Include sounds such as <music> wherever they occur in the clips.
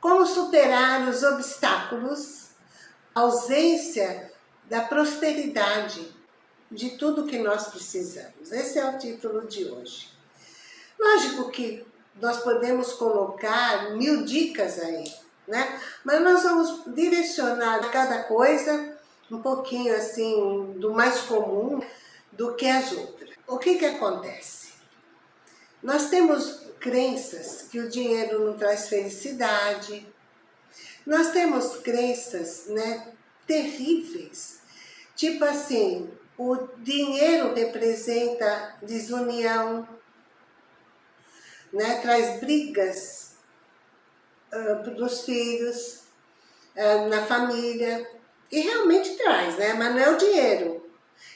Como superar os obstáculos, ausência da prosperidade de tudo que nós precisamos. Esse é o título de hoje. Lógico que nós podemos colocar mil dicas aí, né? Mas nós vamos direcionar cada coisa um pouquinho assim do mais comum do que as outras. O que que acontece? Nós temos crenças que o dinheiro não traz felicidade. Nós temos crenças, né, terríveis. Tipo assim, o dinheiro representa desunião, né, traz brigas uh, dos filhos, uh, na família, e realmente traz, né, mas não é o dinheiro,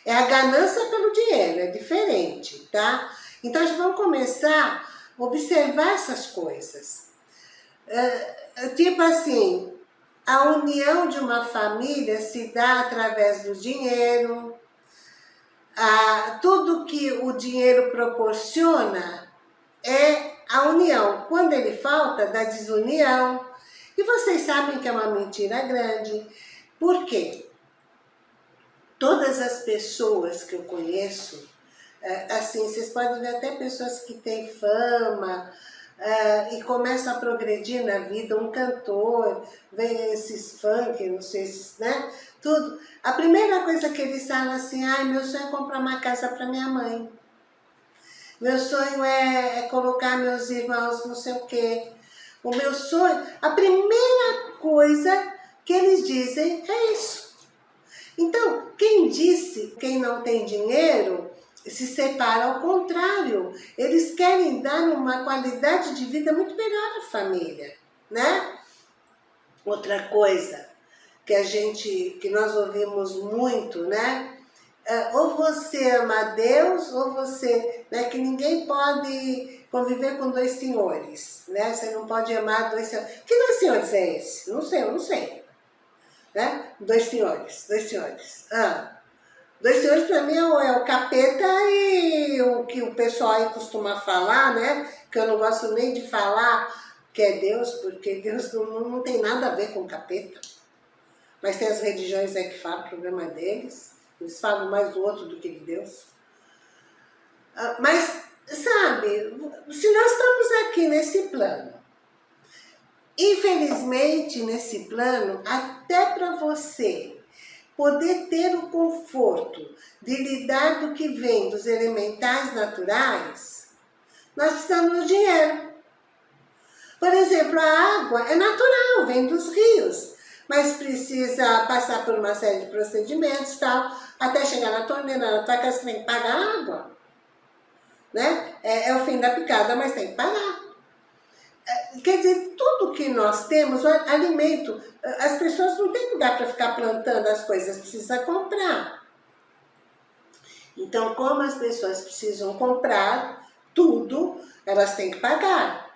é a ganância pelo dinheiro, é diferente, tá? Então a gente vai começar observar essas coisas. Uh, tipo assim, a união de uma família se dá através do dinheiro, ah, tudo que o dinheiro proporciona é a união. Quando ele falta, dá desunião. E vocês sabem que é uma mentira grande. Por quê? Todas as pessoas que eu conheço, assim, vocês podem ver até pessoas que têm fama, Uh, e começam a progredir na vida, um cantor, vem esses funk, não sei se, né? Tudo. A primeira coisa que eles falam assim, ai, meu sonho é comprar uma casa para minha mãe. Meu sonho é, é, colocar meus irmãos não sei o quê. O meu sonho, a primeira coisa que eles dizem é isso. Então, quem disse, quem não tem dinheiro, se separa ao contrário. Eles querem dar uma qualidade de vida muito melhor à família, né? Outra coisa que a gente, que nós ouvimos muito, né? É, ou você ama Deus, ou você, né, que ninguém pode conviver com dois senhores, né? Você não pode amar dois senhores. Que dois senhores é esse? Não sei, eu não sei. Né? Dois senhores, dois senhores. Ah, dois senhores para mim é o capeta e o que o pessoal aí costuma falar, né? Que eu não gosto nem de falar que é Deus, porque Deus não, não tem nada a ver com capeta. Mas tem as religiões aí que falam, o problema é deles. Eles falam mais do outro do que de Deus. Ah, mas, sabe, se nós estamos aqui nesse plano, infelizmente nesse plano, até para você poder ter o conforto de lidar do que vem dos elementais naturais, nós precisamos do dinheiro. Por exemplo, a água é natural, vem dos rios mas precisa passar por uma série de procedimentos tal, até chegar na torneira, na tua casa, você tem que pagar água. Né? É, é o fim da picada, mas tem que pagar. É, quer dizer, tudo que nós temos, alimento, as pessoas não têm lugar para ficar plantando as coisas, precisa comprar. Então, como as pessoas precisam comprar tudo, elas têm que pagar.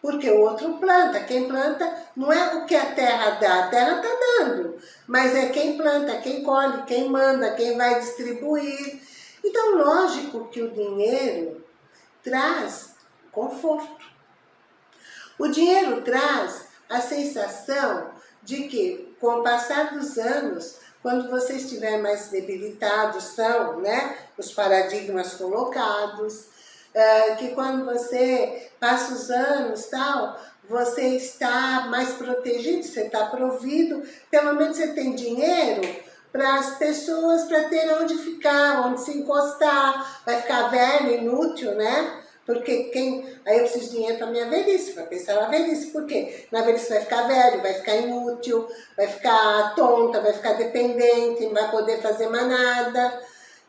Porque o outro planta. Quem planta não é o que a terra dá, a terra está dando. Mas é quem planta, quem colhe, quem manda, quem vai distribuir. Então, lógico que o dinheiro traz conforto. O dinheiro traz a sensação de que, com o passar dos anos, quando você estiver mais debilitado, são né, os paradigmas colocados, uh, que quando você passa os anos tal, você está mais protegido, você está provido, pelo menos você tem dinheiro para as pessoas, para ter onde ficar, onde se encostar, vai ficar velho, inútil, né? Porque quem... Aí eu preciso de dinheiro para minha velhice, para pensar na velhice. Por quê? Na velhice vai ficar velho, vai ficar inútil, vai ficar tonta, vai ficar dependente, não vai poder fazer mais nada.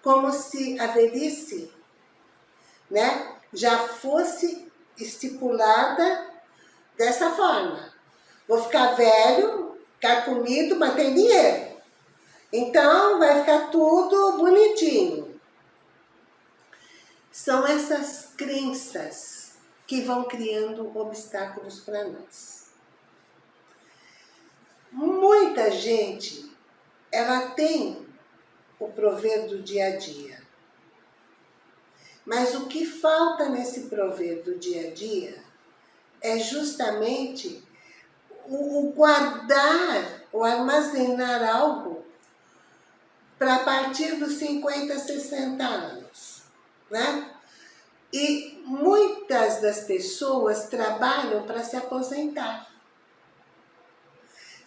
Como se a velhice, né? já fosse estipulada dessa forma. Vou ficar velho, ficar comido, mas tem dinheiro. Então vai ficar tudo bonitinho. São essas crenças que vão criando obstáculos para nós. Muita gente, ela tem o prover do dia a dia. Mas o que falta nesse prover do dia a dia é justamente o guardar, o armazenar algo para partir dos 50, 60 anos, né? E muitas das pessoas trabalham para se aposentar.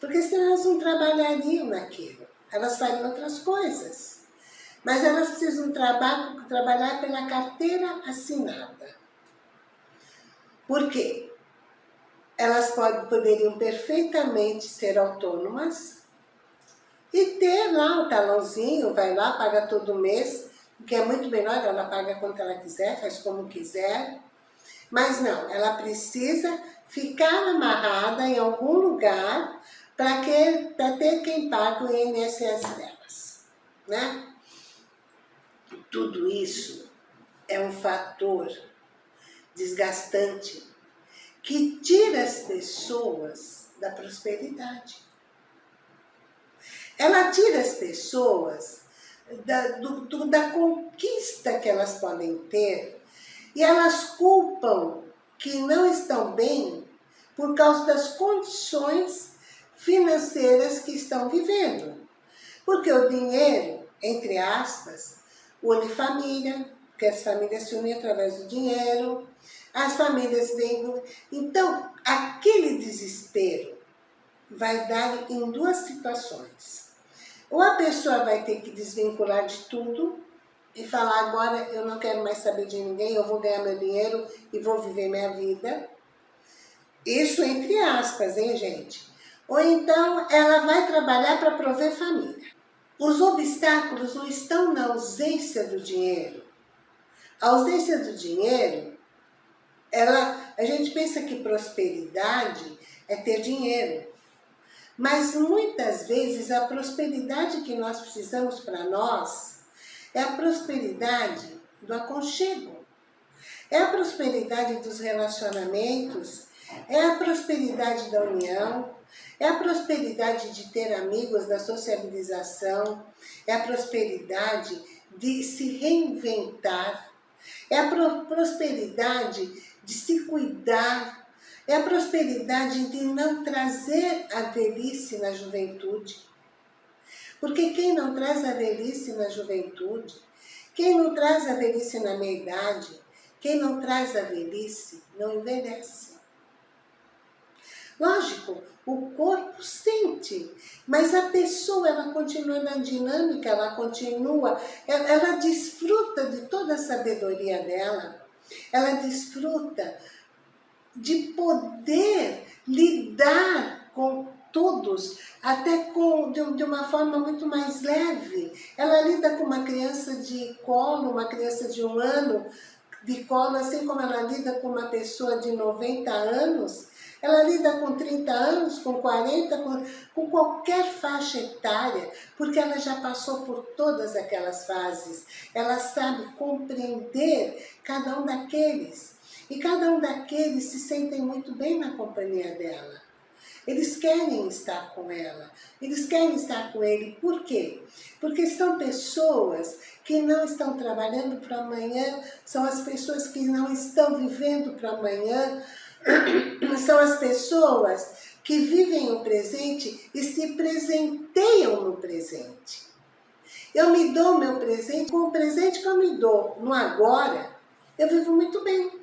Porque senão elas não trabalhariam naquilo. Elas fariam outras coisas. Mas elas precisam trabalhar, trabalhar pela carteira assinada. Por quê? Elas pode, poderiam perfeitamente ser autônomas e ter lá o talãozinho, vai lá, paga todo mês, que é muito melhor, ela paga quanto ela quiser, faz como quiser. Mas não, ela precisa ficar amarrada em algum lugar para ter quem pague o INSS delas. Né? Tudo isso é um fator desgastante que tira as pessoas da prosperidade. Ela tira as pessoas da, do, do, da conquista que elas podem ter e elas culpam que não estão bem por causa das condições financeiras que estão vivendo. Porque o dinheiro, entre aspas, une família, porque as famílias se unem através do dinheiro, as famílias vêm... Então, aquele desespero vai dar em duas situações. Ou a pessoa vai ter que desvincular de tudo e falar, agora eu não quero mais saber de ninguém, eu vou ganhar meu dinheiro e vou viver minha vida. Isso entre aspas, hein, gente? Ou então ela vai trabalhar para prover família. Os obstáculos não estão na ausência do dinheiro. A ausência do dinheiro, ela, a gente pensa que prosperidade é ter dinheiro. Mas muitas vezes a prosperidade que nós precisamos para nós é a prosperidade do aconchego. É a prosperidade dos relacionamentos, é a prosperidade da união, é a prosperidade de ter amigos, da sociabilização, é a prosperidade de se reinventar, é a prosperidade de se cuidar, é a prosperidade de não trazer a velhice na juventude. Porque quem não traz a velhice na juventude, quem não traz a velhice na meia-idade, quem não traz a velhice, não envelhece. Lógico, o corpo sente, mas a pessoa ela continua na dinâmica, ela continua, ela, ela desfruta de toda a sabedoria dela, ela desfruta de poder lidar com todos, até com, de, de, uma forma muito mais leve. Ela lida com uma criança de colo, uma criança de um ano de colo, assim como ela lida com uma pessoa de 90 anos, ela lida com 30 anos, com 40, com, com qualquer faixa etária, porque ela já passou por todas aquelas fases. Ela sabe compreender cada um daqueles. E cada um daqueles se sentem muito bem na companhia dela. Eles querem estar com ela, eles querem estar com ele. Por quê? Porque são pessoas que não estão trabalhando para amanhã, são as pessoas que não estão vivendo para amanhã, <clears throat> são as pessoas que vivem o presente e se presenteiam no presente. Eu me dou meu presente, com o presente que eu me dou no agora, eu vivo muito bem.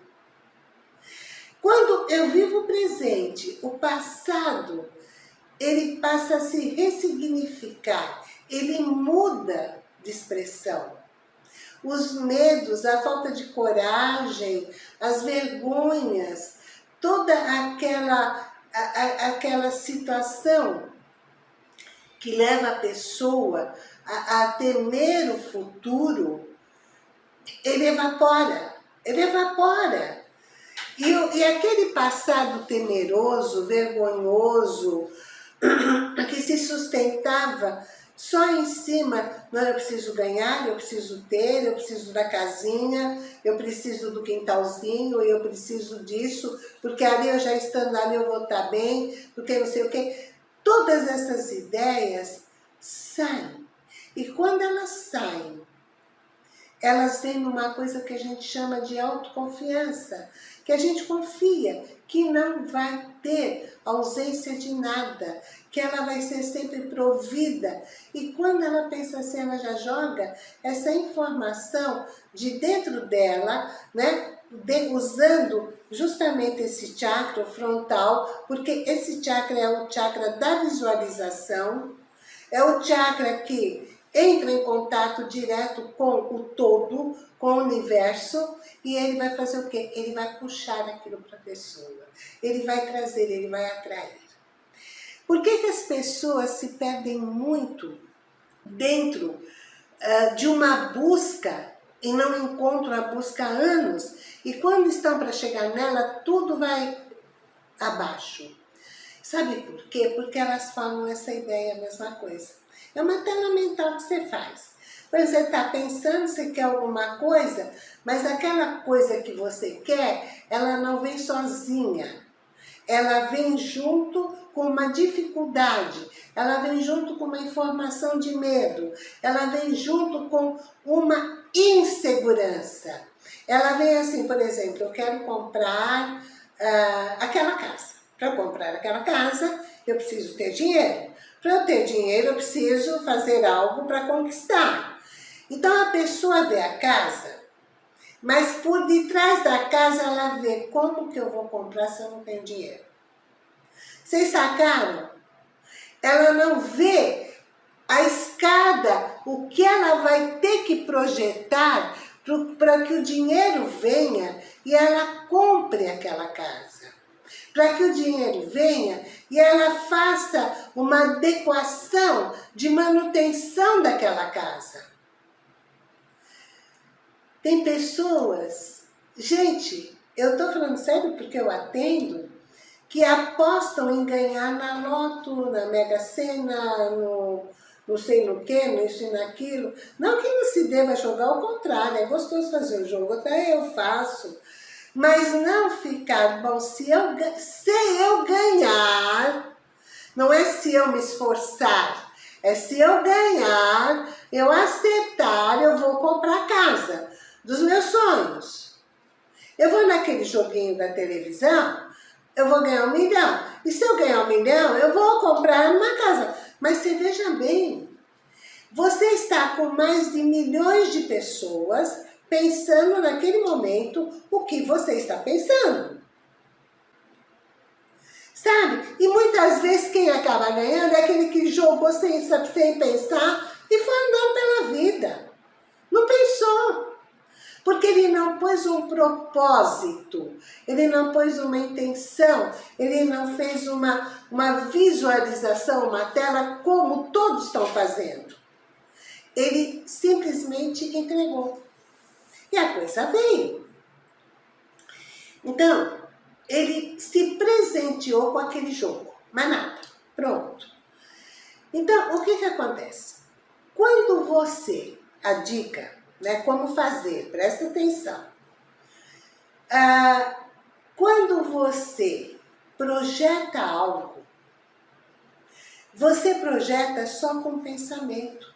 Quando eu vivo o presente, o passado, ele passa a se ressignificar, ele muda de expressão. Os medos, a falta de coragem, as vergonhas, toda aquela, a, a, aquela situação que leva a pessoa a, a temer o futuro, ele evapora, ele evapora. E, e aquele passado temeroso, vergonhoso, <clears throat> que se sustentava só em cima, não, eu preciso ganhar, eu preciso ter, eu preciso da casinha, eu preciso do quintalzinho, eu preciso disso, porque ali eu já estando ali eu vou estar bem, porque não sei o quê. Todas essas ideias saem. E quando elas saem, elas vêm numa coisa que a gente chama de autoconfiança que a gente confia que não vai ter ausência de nada, que ela vai ser sempre provida. E quando ela pensa assim, ela já joga essa informação de dentro dela, né? De, usando justamente esse chakra frontal, porque esse chakra é o chakra da visualização, é o chakra que entra em contato direto com o todo, com o universo, e ele vai fazer o quê? Ele vai puxar aquilo para a pessoa. Ele vai trazer, ele vai atrair. Por que, que as pessoas se perdem muito dentro uh, de uma busca e não encontram a busca há anos? E quando estão para chegar nela, tudo vai abaixo. Sabe por quê? Porque elas falam essa ideia, a mesma coisa. É uma tela mental que você faz. Você está pensando, você quer alguma coisa, mas aquela coisa que você quer, ela não vem sozinha. Ela vem junto com uma dificuldade, ela vem junto com uma informação de medo, ela vem junto com uma insegurança. Ela vem assim, por exemplo, eu quero comprar uh, aquela casa. Para comprar aquela casa, eu preciso ter dinheiro. Para eu ter dinheiro, eu preciso fazer algo para conquistar. Então a pessoa vê a casa, mas por detrás da casa ela vê como que eu vou comprar se eu não tenho dinheiro. Vocês sacaram? Ela não vê a escada, o que ela vai ter que projetar para que o dinheiro venha e ela compre aquela casa para que o dinheiro venha e ela faça uma adequação de manutenção daquela casa. Tem pessoas, gente, eu estou falando sério porque eu atendo, que apostam em ganhar na loto, na Mega Sena, no não sei no que, nisso e naquilo. Não que não se deva jogar, ao contrário, é gostoso fazer o jogo, até eu faço. Mas não ficar, bom, se eu, se eu ganhar, não é se eu me esforçar, é se eu ganhar, eu acertar, eu vou comprar casa dos meus sonhos. Eu vou naquele joguinho da televisão, eu vou ganhar um milhão. E se eu ganhar um milhão, eu vou comprar uma casa. Mas você veja bem, você está com mais de milhões de pessoas pensando naquele momento o que você está pensando. Sabe? E muitas vezes quem acaba ganhando é aquele que jogou sem, sem pensar e foi andando pela vida. Não pensou. Porque ele não pôs um propósito, ele não pôs uma intenção, ele não fez uma, uma visualização, uma tela como todos estão fazendo. Ele simplesmente entregou. E a coisa veio. Então, ele se presenteou com aquele jogo, mas nada, pronto. Então, o que que acontece? Quando você, a dica, né, como fazer, presta atenção. Ah, quando você projeta algo, você projeta só com pensamento.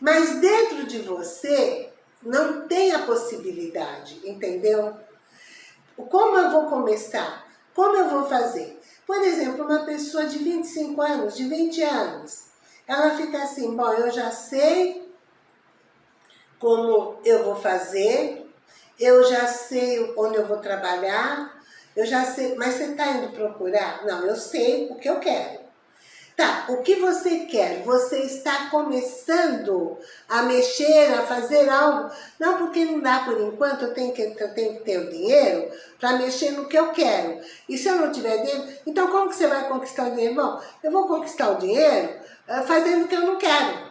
Mas dentro de você não tem a possibilidade, entendeu? Como eu vou começar? Como eu vou fazer? Por exemplo, uma pessoa de 25 anos, de 20 anos, ela fica assim, bom, eu já sei como eu vou fazer, eu já sei onde eu vou trabalhar, eu já sei, mas você está indo procurar? Não, eu sei o que eu quero. Tá, o que você quer? Você está começando a mexer, a fazer algo? Não, porque não dá por enquanto, eu tenho que, eu tenho que ter o dinheiro para mexer no que eu quero. E se eu não tiver dinheiro, então como que você vai conquistar o dinheiro? Bom, eu vou conquistar o dinheiro uh, fazendo o que eu não quero.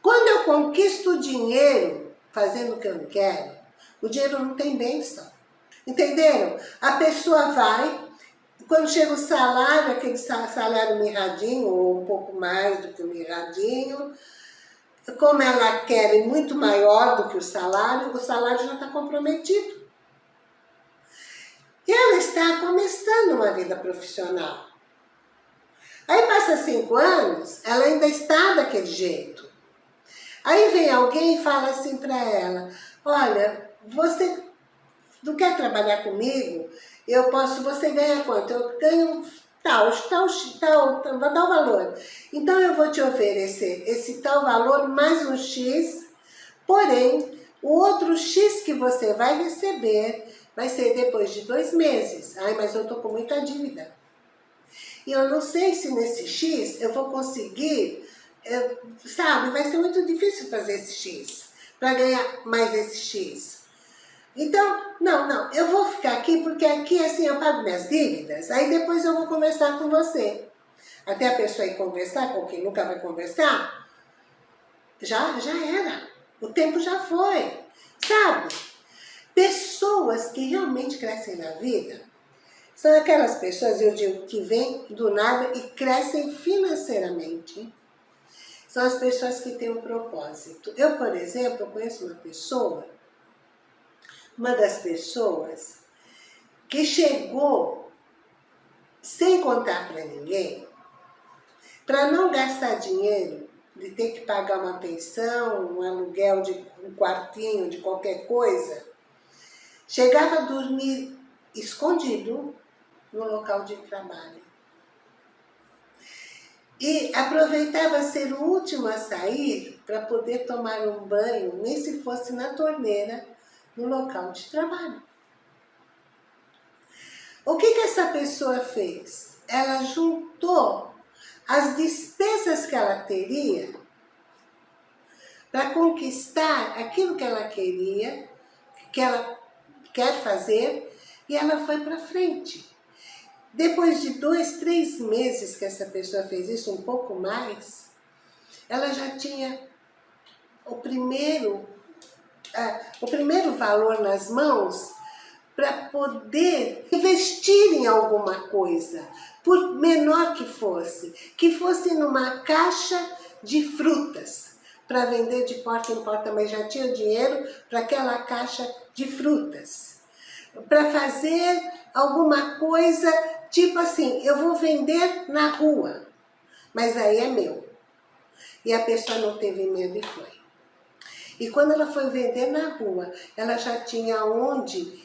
Quando eu conquisto o dinheiro fazendo o que eu não quero, o dinheiro não tem bênção. Entenderam? A pessoa vai, quando chega o salário, aquele salário mirradinho, ou um pouco mais do que o mirradinho, como ela quer muito maior do que o salário, o salário já está comprometido. E ela está começando uma vida profissional. Aí passa cinco anos, ela ainda está daquele jeito. Aí vem alguém e fala assim para ela, olha, você não quer trabalhar comigo, eu posso, você ganha quanto? Eu ganho tal, tal, tal, tal, tal valor. Então eu vou te oferecer esse tal valor mais um X, porém, o outro X que você vai receber vai ser depois de dois meses. Ai, mas eu tô com muita dívida. E eu não sei se nesse X eu vou conseguir, eu, sabe, vai ser muito difícil fazer esse X, para ganhar mais esse X. Então, não, não, eu vou ficar aqui porque aqui assim eu pago minhas dívidas, aí depois eu vou conversar com você. Até a pessoa ir conversar com quem nunca vai conversar, já, já era. O tempo já foi, sabe? Pessoas que realmente crescem na vida, são aquelas pessoas, eu digo, que vêm do nada e crescem financeiramente. São as pessoas que têm um propósito. Eu, por exemplo, conheço uma pessoa uma das pessoas que chegou sem contar para ninguém, para não gastar dinheiro de ter que pagar uma pensão, um aluguel de um quartinho, de qualquer coisa, chegava a dormir escondido no local de trabalho. E aproveitava ser o último a sair para poder tomar um banho, nem se fosse na torneira, no local de trabalho. O que, que essa pessoa fez? Ela juntou as despesas que ela teria para conquistar aquilo que ela queria, que ela quer fazer, e ela foi para frente. Depois de dois, três meses que essa pessoa fez isso, um pouco mais, ela já tinha o primeiro o primeiro valor nas mãos para poder investir em alguma coisa, por menor que fosse, que fosse numa caixa de frutas, para vender de porta em porta, mas já tinha dinheiro para aquela caixa de frutas. Para fazer alguma coisa, tipo assim, eu vou vender na rua, mas aí é meu. E a pessoa não teve medo e foi. E quando ela foi vender na rua, ela já tinha onde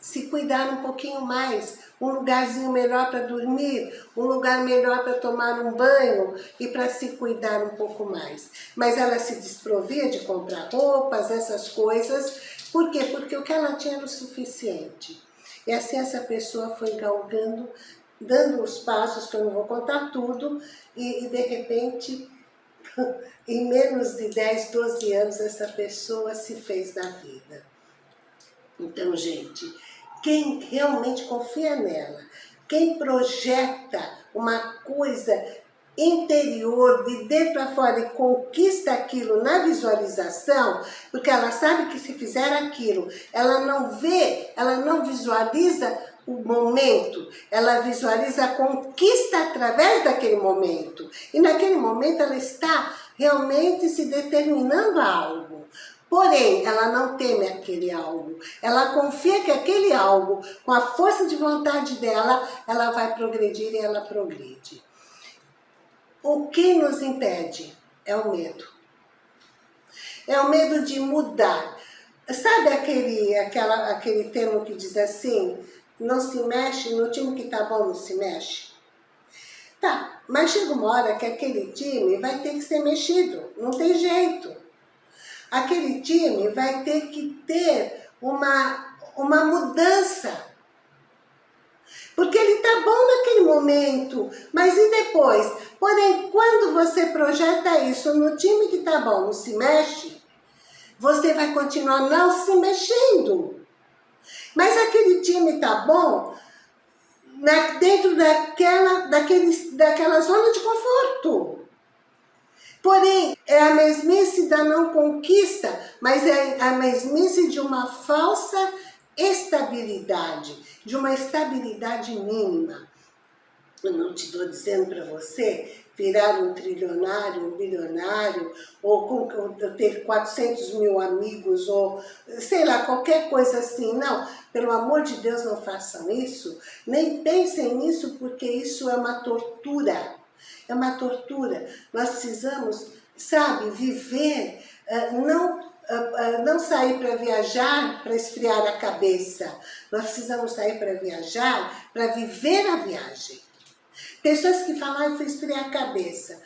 se cuidar um pouquinho mais, um lugarzinho melhor para dormir, um lugar melhor para tomar um banho e para se cuidar um pouco mais. Mas ela se desprovia de comprar roupas, essas coisas. Por quê? Porque o que ela tinha era o suficiente. E assim essa pessoa foi galgando, dando os passos, que eu não vou contar tudo, e, e de repente <laughs> em menos de 10, 12 anos, essa pessoa se fez na vida. Então, gente, quem realmente confia nela, quem projeta uma coisa interior, de dentro para fora e conquista aquilo na visualização, porque ela sabe que se fizer aquilo, ela não vê, ela não visualiza o momento, ela visualiza a conquista através daquele momento. E naquele momento ela está realmente se determinando a algo. Porém, ela não teme aquele algo. Ela confia que aquele algo, com a força de vontade dela, ela vai progredir e ela progride. O que nos impede é o medo. É o medo de mudar. Sabe aquele, aquela, aquele termo que diz assim, não se mexe, no time que tá bom não se mexe. Tá, mas chega uma hora que aquele time vai ter que ser mexido, não tem jeito. Aquele time vai ter que ter uma, uma mudança. Porque ele tá bom naquele momento, mas e depois? Porém, quando você projeta isso no time que tá bom, não se mexe, você vai continuar não se mexendo. Mas aquele time tá bom na, dentro daquela, daquele, daquela zona de conforto. Porém, é a mesmice da não conquista, mas é a mesmice de uma falsa estabilidade, de uma estabilidade mínima. Eu não te estou dizendo para você virar um trilionário, um bilionário, ou ter 400 mil amigos, ou sei lá, qualquer coisa assim. Não, pelo amor de Deus, não façam isso. Nem pensem nisso, porque isso é uma tortura. É uma tortura. Nós precisamos, sabe, viver, eh, não uh, uh, não sair para viajar para esfriar a cabeça. Nós precisamos sair para viajar, para viver a viagem. Pessoas que falam, ah, fui esfriar a cabeça.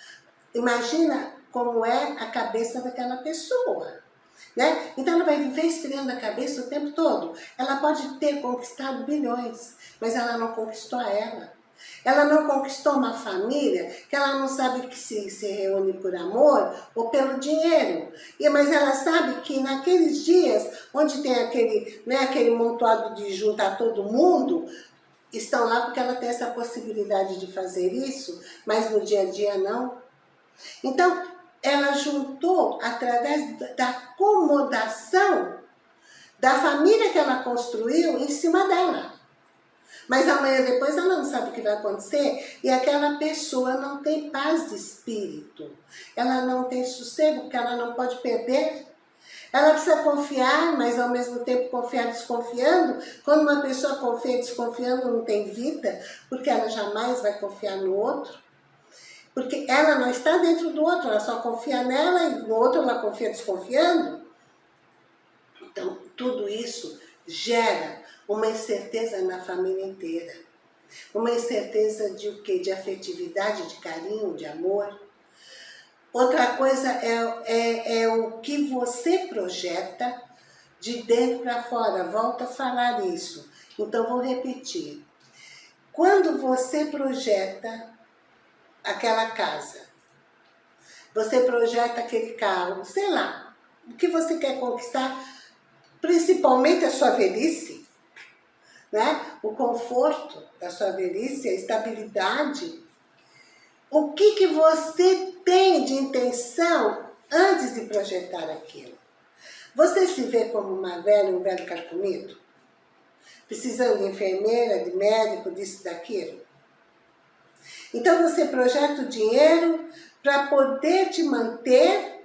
Imagina como é a cabeça daquela pessoa. Né? Então ela vai viver esfriando a cabeça o tempo todo. Ela pode ter conquistado bilhões, mas ela não conquistou ela. Ela não conquistou uma família que ela não sabe que se, se reúne por amor ou pelo dinheiro. E, mas ela sabe que naqueles dias, onde tem aquele, né, aquele montuado de juntar todo mundo, estão lá porque ela tem essa possibilidade de fazer isso, mas no dia a dia não. Então, ela juntou através da acomodação da família que ela construiu em cima dela. Mas amanhã depois ela não sabe o que vai acontecer e aquela pessoa não tem paz de espírito. Ela não tem sossego porque ela não pode perder. Ela precisa confiar, mas ao mesmo tempo confiar desconfiando. Quando uma pessoa confia desconfiando não tem vida, porque ela jamais vai confiar no outro. Porque ela não está dentro do outro, ela só confia nela e no outro ela confia desconfiando. Então, tudo isso gera uma incerteza na família inteira. Uma incerteza de o quê? De afetividade, de carinho, de amor. Outra coisa é, é, é o que você projeta de dentro para fora. Volto a falar isso. Então, vou repetir. Quando você projeta aquela casa. Você projeta aquele carro, sei lá, o que você quer conquistar, principalmente a sua velhice, né? o conforto da sua velhice, a estabilidade. O que, que você tem de intenção antes de projetar aquilo? Você se vê como uma velha, um velho carcomido? Precisando de enfermeira, de médico, disso, daquilo? Então você projeta o dinheiro para poder te manter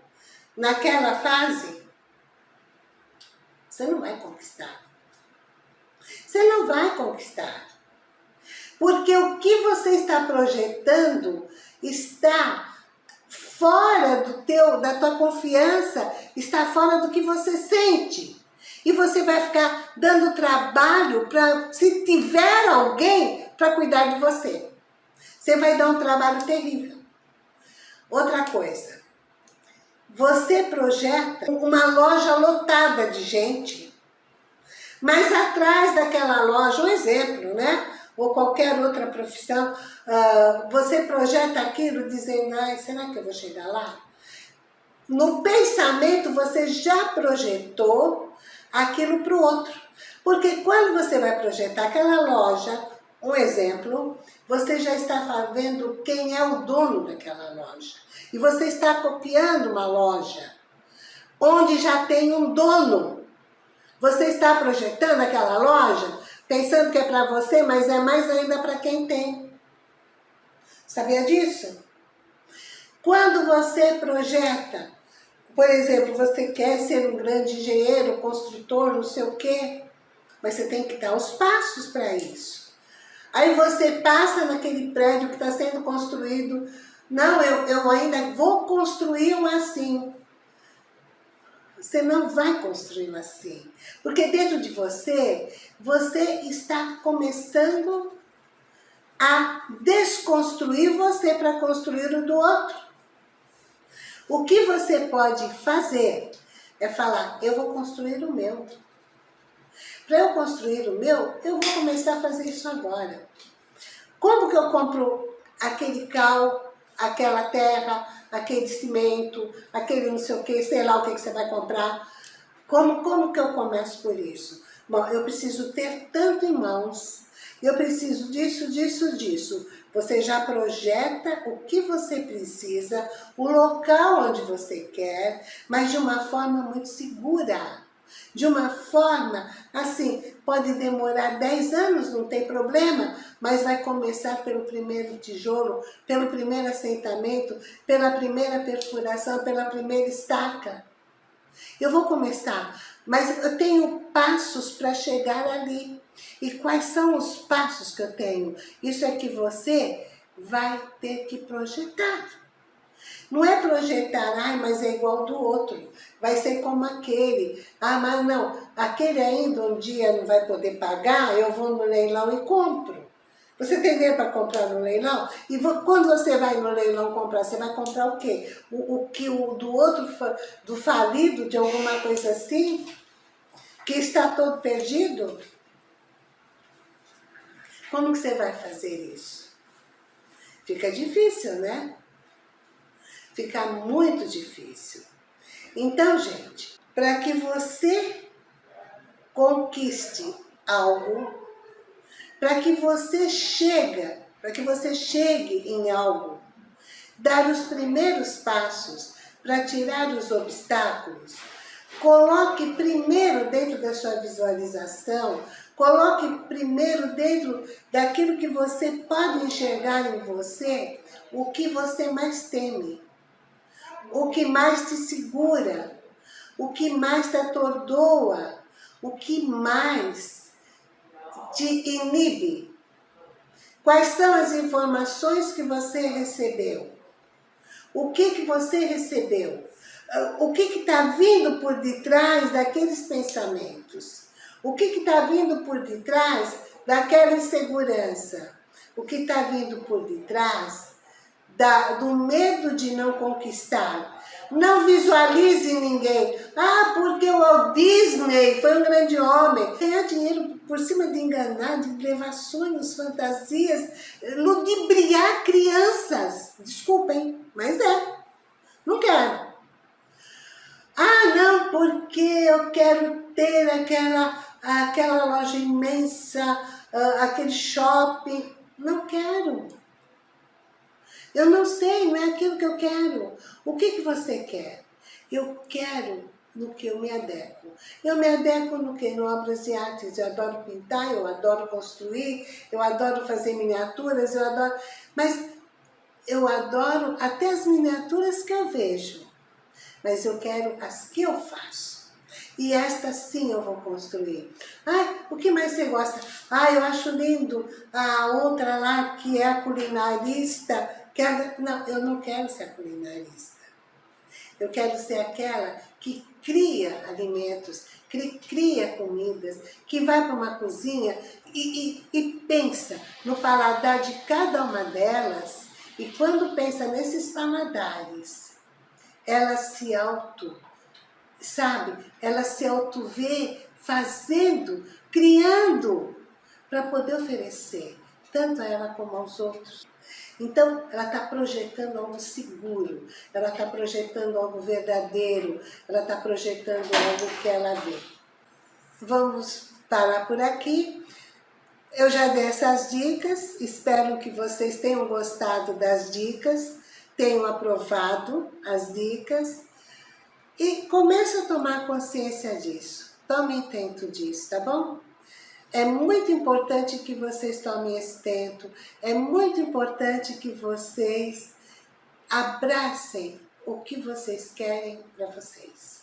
naquela fase. Você não vai conquistar. Você não vai conquistar. Porque o que você está projetando está fora do teu, da tua confiança, está fora do que você sente. E você vai ficar dando trabalho para, se tiver alguém, para cuidar de você. Você vai dar um trabalho terrível. Outra coisa, você projeta uma loja lotada de gente, mas atrás daquela loja, um exemplo, né? Ou qualquer outra profissão, uh, você projeta aquilo dizendo, ai, será que eu vou chegar lá? No pensamento, você já projetou aquilo para o outro. Porque quando você vai projetar aquela loja, um exemplo, você já está vendo quem é o dono daquela loja. E você está copiando uma loja onde já tem um dono. Você está projetando aquela loja pensando que é para você, mas é mais ainda para quem tem. Sabia disso? Quando você projeta, por exemplo, você quer ser um grande engenheiro, construtor, não sei o quê, mas você tem que dar os passos para isso. Aí você passa naquele prédio que está sendo construído. Não, eu, eu ainda vou construir um assim. Você não vai construir um assim. Porque dentro de você, você está começando a desconstruir você para construir o do outro. O que você pode fazer é falar, eu vou construir o meu. Para eu construir o meu, eu vou começar a fazer isso agora. Como que eu compro aquele cal, aquela terra, aquele cimento, aquele não sei o que, sei lá o que, que você vai comprar? Como, como que eu começo por isso? Bom, eu preciso ter tanto em mãos, eu preciso disso, disso, disso. Você já projeta o que você precisa, o local onde você quer, mas de uma forma muito segura de uma forma, assim, pode demorar 10 anos, não tem problema, mas vai começar pelo primeiro tijolo, pelo primeiro assentamento, pela primeira perfuração, pela primeira estaca. Eu vou começar, mas eu tenho passos para chegar ali. E quais são os passos que eu tenho? Isso é que você vai ter que projetar. Não é projetar, ai, mas é igual do outro, vai ser como aquele. Ah, mas não, aquele ainda um dia não vai poder pagar, eu vou no leilão e compro. Você tem dinheiro para comprar no leilão? E quando você vai no leilão comprar, você vai comprar o quê? O, o que o do outro, do falido, de alguma coisa assim? Que está todo perdido? Como que você vai fazer isso? Fica difícil, né? Fica muito difícil. Então, gente, para que você conquiste algo, para que você chega, para que você chegue em algo, dar os primeiros passos para tirar os obstáculos, coloque primeiro dentro da sua visualização, coloque primeiro dentro daquilo que você pode enxergar em você, o que você mais teme, o que mais te segura, o que mais te atordoa, o que mais te inibe? Quais são as informações que você recebeu? O que, que você recebeu? O que está vindo por detrás daqueles pensamentos? O que está vindo por detrás daquela insegurança? O que está vindo por detrás da, do medo de não conquistar? Não visualize ninguém. Ah, porque o Walt Disney foi um grande homem. Ganhar dinheiro por cima de enganar, de levar sonhos, fantasias, ludibriar crianças. Desculpem, mas é. Não quero. Ah, não, porque eu quero ter aquela, aquela loja imensa, uh, aquele shopping. Não quero. Eu não sei, não é aquilo que eu quero. O que, que você quer? Eu quero no que eu me adequo. Eu me adequo no que? No obras de artes. Eu adoro pintar, eu adoro construir, eu adoro fazer miniaturas, eu adoro... Mas eu adoro até as miniaturas que eu vejo. Mas eu quero as que eu faço. E esta sim eu vou construir. Ai, o que mais você gosta? Ai, eu acho lindo a outra lá que é a culinarista. Que é... Não, eu não quero ser a culinarista. Eu quero ser aquela que cria alimentos, que cria comidas, que vai para uma cozinha e, e, e pensa no paladar de cada uma delas. E quando pensa nesses paladares, ela se auto, sabe? Ela se auto vê fazendo, criando, para poder oferecer, tanto a ela como aos outros. Então, ela está projetando algo seguro, ela está projetando algo verdadeiro, ela está projetando algo que ela vê. Vamos parar por aqui. Eu já dei essas dicas, espero que vocês tenham gostado das dicas, tenham aprovado as dicas e comece a tomar consciência disso. Tome intento disso, tá bom? É muito importante que vocês tomem esse tento, é muito importante que vocês abracem o que vocês querem para vocês.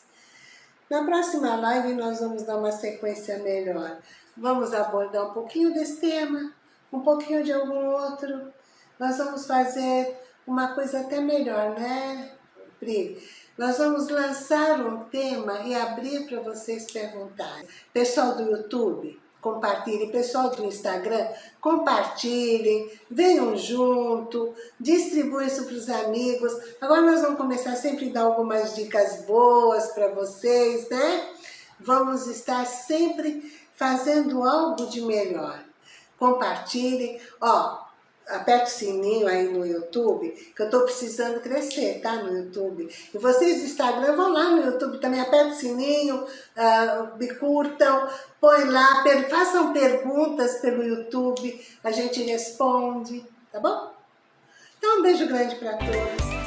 Na próxima live nós vamos dar uma sequência melhor. Vamos abordar um pouquinho desse tema, um pouquinho de algum outro. Nós vamos fazer uma coisa até melhor, né, Pri? Nós vamos lançar um tema e abrir para vocês perguntarem. Pessoal do YouTube, compartilhem. Pessoal do Instagram, compartilhem, venham junto, distribuem isso para os amigos. Agora nós vamos começar sempre a dar algumas dicas boas para vocês, né? Vamos estar sempre fazendo algo de melhor. Compartilhem. Ó, aperte o sininho aí no YouTube, que eu estou precisando crescer, tá? No YouTube. E vocês do Instagram vão lá no YouTube também, aperte o sininho, uh, me curtam, põe lá, per façam perguntas pelo YouTube, a gente responde, tá bom? Então um beijo grande para todos.